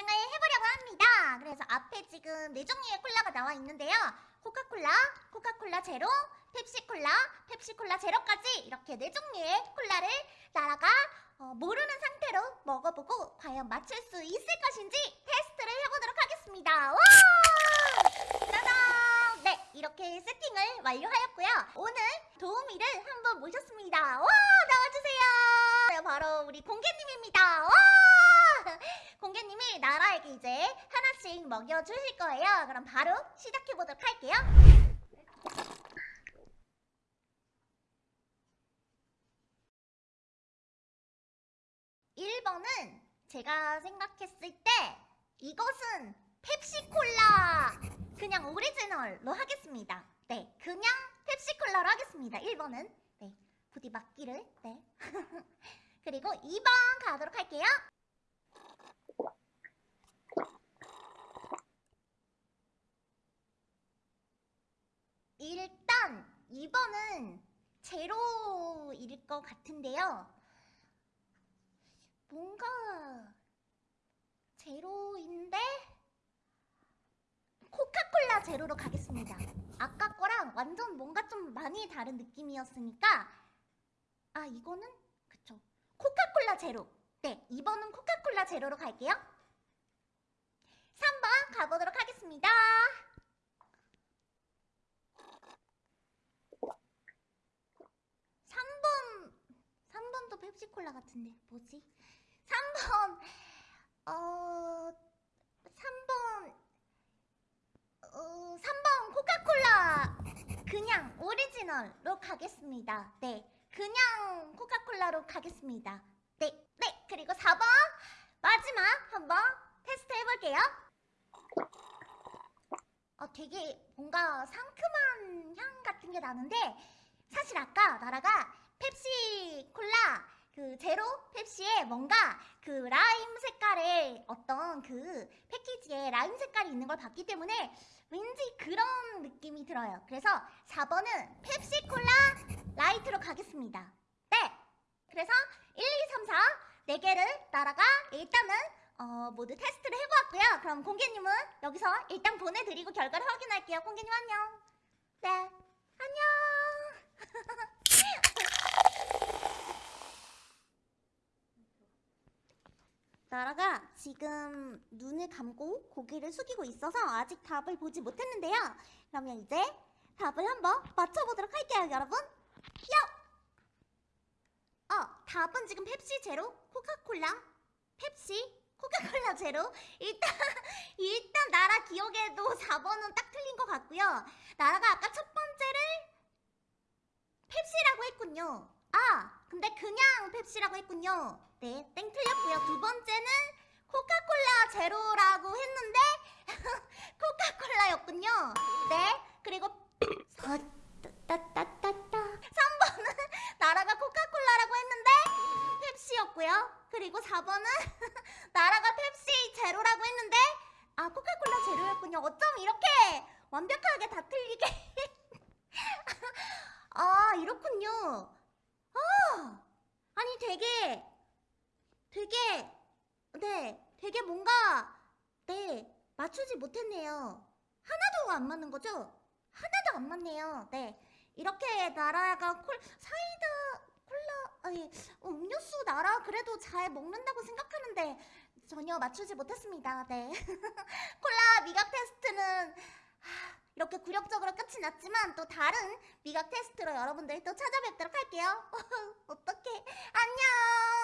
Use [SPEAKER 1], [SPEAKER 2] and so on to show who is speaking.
[SPEAKER 1] 진행을 해보려고 합니다. 그래서 앞에 지금 네 종류의 콜라가 나와 있는데요. 코카콜라, 코카콜라 제로, 펩시콜라, 펩시콜라 제로까지 이렇게 네 종류의 콜라를 나라가 어, 모르는 상태로 먹어보고 과연 맞출 수 있을 것인지 테스트를 해보도록 하겠습니다. 와! 짜잔! 네, 이렇게 세팅을 완료하였고요. 오늘 도우미를 한번 모셨습니다. 와! 나와주세요. 네, 바로 우리 공개님입니다. 와! 공개님이 나라에게 이제 하나씩 먹여주실 거예요. 그럼 바로 시작해보도록 할게요. 1번은 제가 생각했을 때 이것은 펩시콜라 그냥 오리지널로 하겠습니다. 네, 그냥 펩시콜라로 하겠습니다. 1번은 네, 부디 맞기를 네. 그리고 2번 가도록 할게요. 일단 2번은 제로일 것 같은데요. 뭔가 제로인데 코카콜라 제로로 가겠습니다. 아까 거랑 완전 뭔가 좀 많이 다른 느낌이었으니까 아 이거는 그쵸 코카콜라 제로 네 2번은 코카콜라 제로로 갈게요. 3번 가보도록 하겠습니다. 3번 3번도 펩시콜라 같은데 뭐지? 3번 어 3번 어 3번 코카콜라 그냥 오리지널로 가겠습니다. 네. 그냥 코카콜라로 가겠습니다. 네. 네. 그리고 4번 마지막 한번 테스트 해볼게요. 어 되게 뭔가 상큼한 향 같은 게 나는데 사실 아까 나라가 펩시 콜라 그 제로 펩시에 뭔가 그 라임 색깔의 어떤 그 패키지에 라임 색깔이 있는 걸 봤기 때문에 왠지 그런 느낌이 들어요. 그래서 4번은 펩시 콜라 라이트로 가겠습니다. 네. 그래서 1, 2, 3, 4 4개를 나라가 일단은 어, 모두 테스트를 해보았고요. 그럼 공개님은 여기서 일단 보내드리고 결과를 확인할게요. 공개님 안녕. 네. 안녕. 나라가 지금 눈을 감고 고개를 숙이고 있어서 아직 답을 보지 못했는데요. 그러면 이제 답을 한번 맞춰보도록 할게요, 여러분. 요! 어, 답은 지금 펩시 제로, 코카콜라, 펩시, 코카콜라 제로. 일단, 일단 나라 기억에도 4번은 딱 틀린 것 같고요. 나라가 아까 첫 번째를 펩시라고 했군요. 아, 근데 그냥 펩시라고 했군요. 네, 땡 틀렸고요. 두 번째는 코카콜라 제로라고 했는데 코카콜라였군요. 네, 그리고 따따따따 3번은 나라가 코카콜라라고 했는데 펩시였고요. 그리고 4번은 나라가 펩시 제로라고 했는데 아 코카콜라 제로였군요. 어쩜 이렇게 완벽하게 다 틀리게 아 이렇군요. 아 아니 되게 되게 네 되게 뭔가 네 맞추지 못했네요. 하나도 안 맞는 거죠? 하나도 안 맞네요. 네 이렇게 나라가 콜 사이다 콜라 아니 음료수 나라 그래도 잘 먹는다고 생각하는데 전혀 맞추지 못했습니다. 네 콜라 미각 테스트는 하, 이렇게 굴욕적으로 끝이 났지만 또 다른 미각 테스트로 여러분들 또 찾아뵙도록 할게요. 어떡해 안녕